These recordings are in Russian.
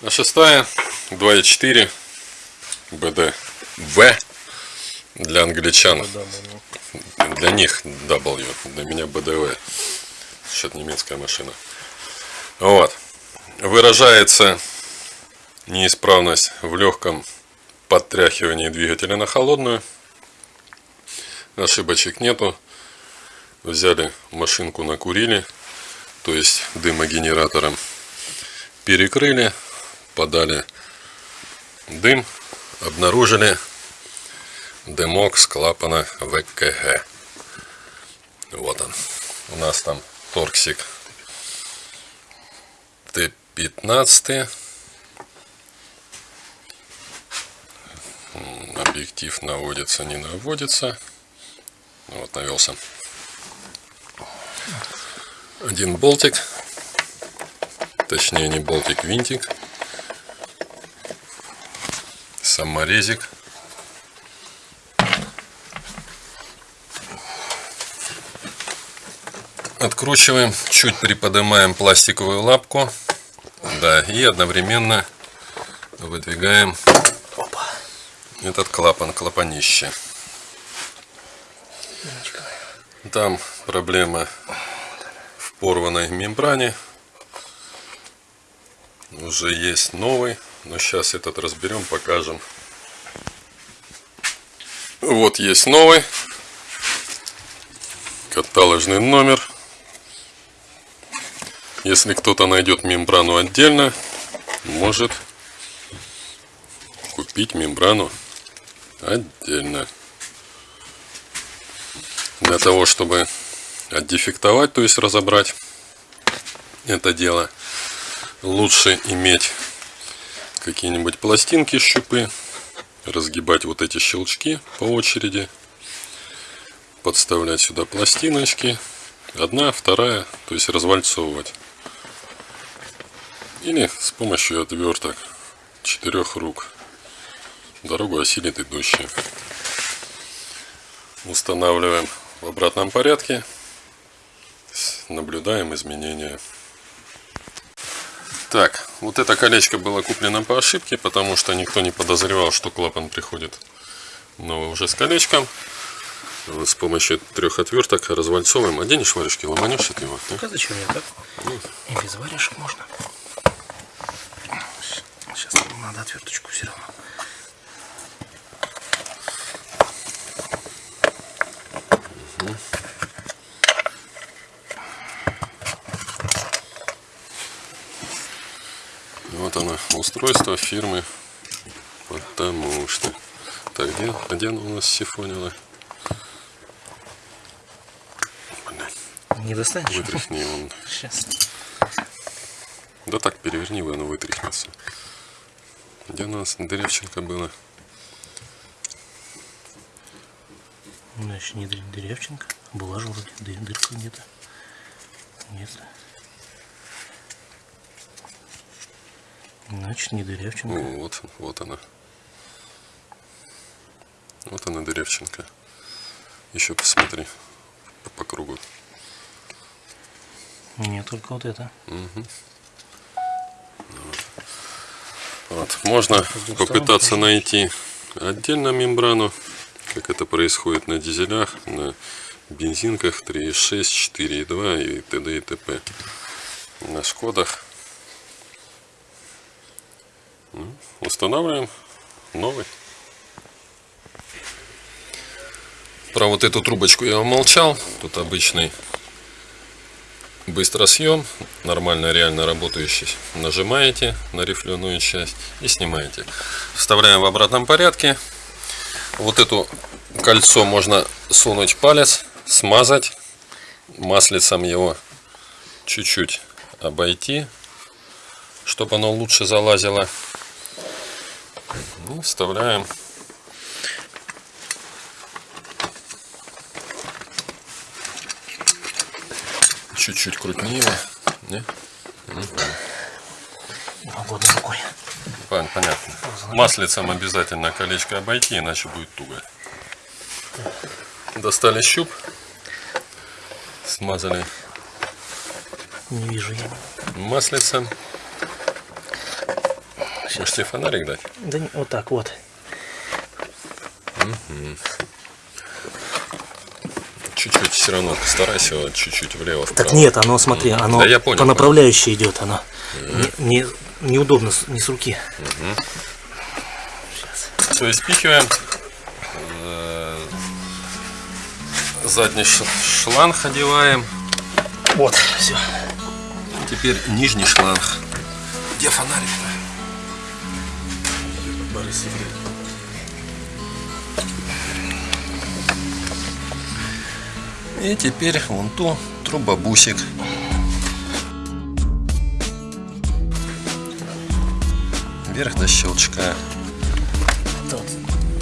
А шестая 2.4 БДВ для англичан. Для них W, для меня БДВ. Счет немецкая машина. Вот. Выражается неисправность в легком подтряхивании двигателя на холодную. Ошибочек нету. Взяли машинку, накурили, то есть дымогенератором перекрыли, подали дым, обнаружили дымок с клапана ВКГ. Вот он. У нас там торксик Т-15. Объектив наводится, не наводится. Вот навелся. Один болтик. Точнее не болтик, винтик. Саморезик. Откручиваем, чуть приподнимаем пластиковую лапку. Да, и одновременно выдвигаем этот клапан, клапанище. Там проблема в порванной мембране. Уже есть новый, но сейчас этот разберем, покажем. Вот есть новый. Каталожный номер. Если кто-то найдет мембрану отдельно, может купить мембрану отдельно. Для того, чтобы отдефектовать, то есть разобрать это дело, лучше иметь какие-нибудь пластинки, щупы, разгибать вот эти щелчки по очереди, подставлять сюда пластиночки, одна, вторая, то есть развальцовывать. Или с помощью отверток четырех рук. Дорогу осилит идущий. Устанавливаем в обратном порядке. Наблюдаем изменения. Так, вот это колечко было куплено по ошибке, потому что никто не подозревал, что клапан приходит новый уже с колечком. С помощью трех отверток развальцовываем. Оденешь варежки, ломанешь от него. Да? А зачем я так? Ну. И без варежек можно. Сейчас надо отверточку все равно. Оно, устройство фирмы. Потому что. Так, где, где оно у нас сифонило? Не достанешь? Вытряхни он. Сейчас. Да так, переверни его, оно вытряхнется. Где у нас Деревченко было? Значит, не Деревченко. Была же вроде дырка где-то. Нет. Значит, не Дырявченко. Ну, вот, вот она. Вот она, Дырявченко. Еще посмотри по, по кругу. Нет, только вот это. Угу. Вот. вот. Можно попытаться найти отдельно мембрану, как это происходит на дизелях, на бензинках 3.6, 4.2 и т.д. и т.п. На Шкодах устанавливаем новый. Про вот эту трубочку я умолчал. Тут обычный быстросъем, нормально реально работающий. Нажимаете на рифленую часть и снимаете. Вставляем в обратном порядке. Вот эту кольцо можно сунуть палец, смазать маслицем его чуть-чуть обойти, чтобы оно лучше залазило. И вставляем чуть-чуть крупнее. Не? Угу. рукой. Понятно. Маслицем обязательно колечко обойти, иначе будет туго. Достали щуп. Смазали. Не вижу я. Маслицем. Можете фонарик дать? Да не- вот так вот. Чуть-чуть все равно старайся вот чуть-чуть влево Так вправо. нет, оно, смотри, оно Да я понял, по направляющей идет, оно. Не, не- неудобно, не с руки. То есть спихиваем э, задний шланг одеваем. Вот, все. Теперь нижний шланг. Где фонарик? Борис И теперь вон ту трубобусик. Вверх до щелчка. Тут.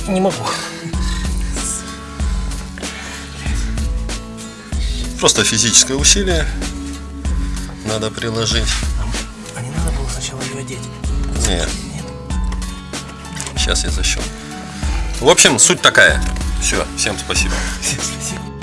Не могу. Просто физическое усилие надо приложить. А не надо было сначала ее одеть. Нет. Сейчас я защелкну. В общем, суть такая. Все, всем спасибо. Спасибо.